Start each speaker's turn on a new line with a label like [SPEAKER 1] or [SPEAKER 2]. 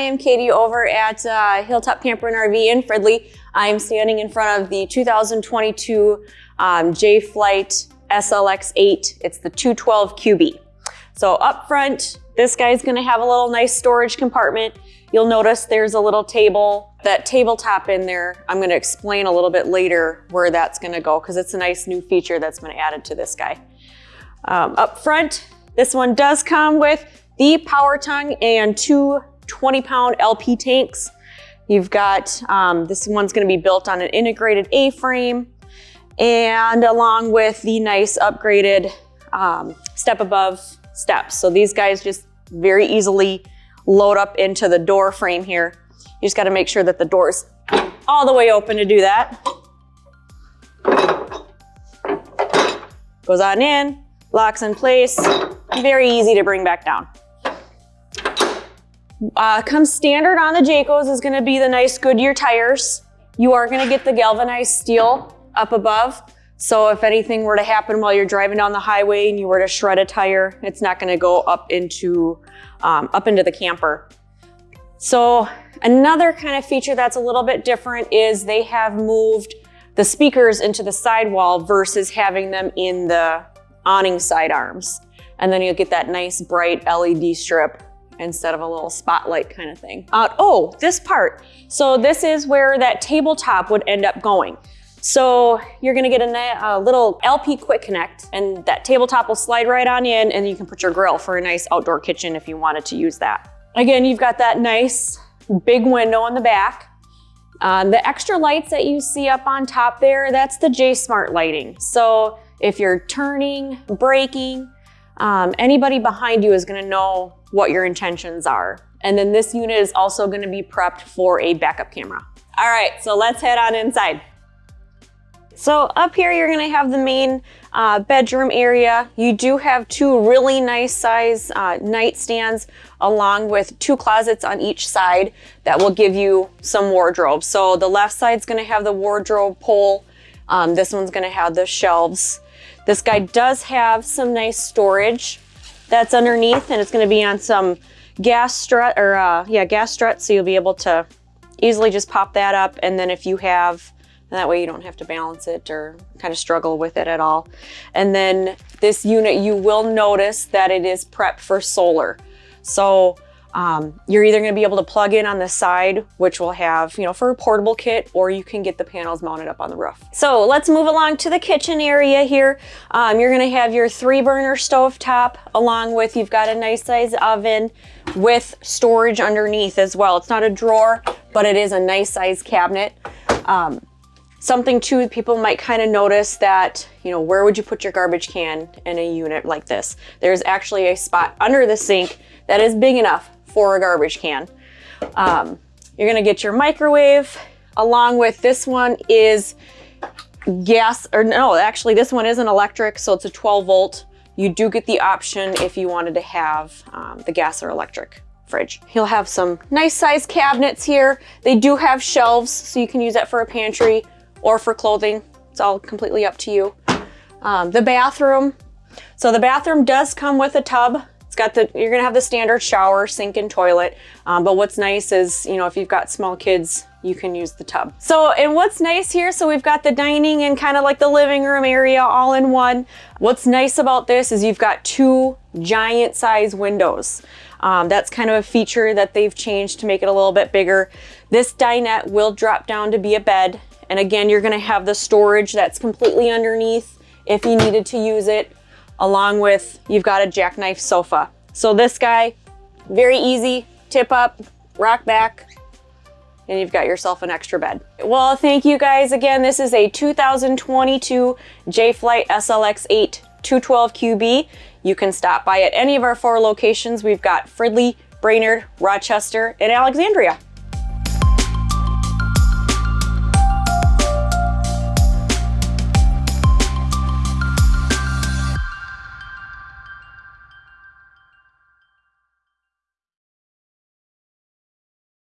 [SPEAKER 1] am Katie over at uh, Hilltop Camper and RV in Fridley. I'm standing in front of the 2022 um, Jay Flight SLX8. It's the 212 QB. So up front, this guy's gonna have a little nice storage compartment. You'll notice there's a little table, that tabletop in there. I'm gonna explain a little bit later where that's gonna go because it's a nice new feature that's been added to this guy. Um, up front, this one does come with the power tongue and two 20 pound LP tanks. You've got, um, this one's gonna be built on an integrated A-frame and along with the nice upgraded um, step above steps. So these guys just very easily load up into the door frame here. You just gotta make sure that the door's all the way open to do that. Goes on in, locks in place, very easy to bring back down. Uh, comes standard on the Jaycos is gonna be the nice Goodyear tires. You are gonna get the galvanized steel up above. So if anything were to happen while you're driving down the highway and you were to shred a tire, it's not gonna go up into, um, up into the camper. So another kind of feature that's a little bit different is they have moved the speakers into the sidewall versus having them in the awning side arms. And then you'll get that nice bright LED strip instead of a little spotlight kind of thing. Uh, oh, this part. So this is where that tabletop would end up going. So you're gonna get a, a, little LP quick connect and that tabletop will slide right on in and you can put your grill for a nice outdoor kitchen if you wanted to use that. Again, you've got that nice big window in the back. Um, the extra lights that you see up on top there, that's the J-Smart lighting. So if you're turning, braking, um, anybody behind you is gonna know what your intentions are. And then this unit is also gonna be prepped for a backup camera. All right, so let's head on inside. So up here, you're gonna have the main uh, bedroom area. You do have two really nice size uh, nightstands along with two closets on each side that will give you some wardrobe. So the left side's gonna have the wardrobe pole. Um, this one's gonna have the shelves. This guy does have some nice storage that's underneath and it's gonna be on some gas strut or uh, yeah, gas strut. So you'll be able to easily just pop that up. And then if you have, that way you don't have to balance it or kind of struggle with it at all. And then this unit, you will notice that it is prepped for solar. So um, you're either going to be able to plug in on the side, which will have, you know, for a portable kit, or you can get the panels mounted up on the roof. So let's move along to the kitchen area here. Um, you're going to have your three burner stove top along with, you've got a nice size oven with storage underneath as well. It's not a drawer, but it is a nice size cabinet. Um, Something too, people might kind of notice that, you know, where would you put your garbage can in a unit like this? There's actually a spot under the sink that is big enough for a garbage can. Um, you're gonna get your microwave along with this one is gas, or no, actually this one isn't electric, so it's a 12 volt. You do get the option if you wanted to have um, the gas or electric fridge. You'll have some nice size cabinets here. They do have shelves, so you can use that for a pantry or for clothing. It's all completely up to you. Um, the bathroom. So the bathroom does come with a tub. Got the, you're gonna have the standard shower, sink and toilet. Um, but what's nice is, you know, if you've got small kids, you can use the tub. So, and what's nice here, so we've got the dining and kind of like the living room area all in one. What's nice about this is you've got two giant size windows. Um, that's kind of a feature that they've changed to make it a little bit bigger. This dinette will drop down to be a bed. And again, you're gonna have the storage that's completely underneath if you needed to use it, along with, you've got a jackknife sofa. So this guy, very easy, tip up, rock back, and you've got yourself an extra bed. Well, thank you guys again. This is a 2022 Jay Flight SLX8 212QB. You can stop by at any of our four locations. We've got Fridley, Brainerd, Rochester, and Alexandria.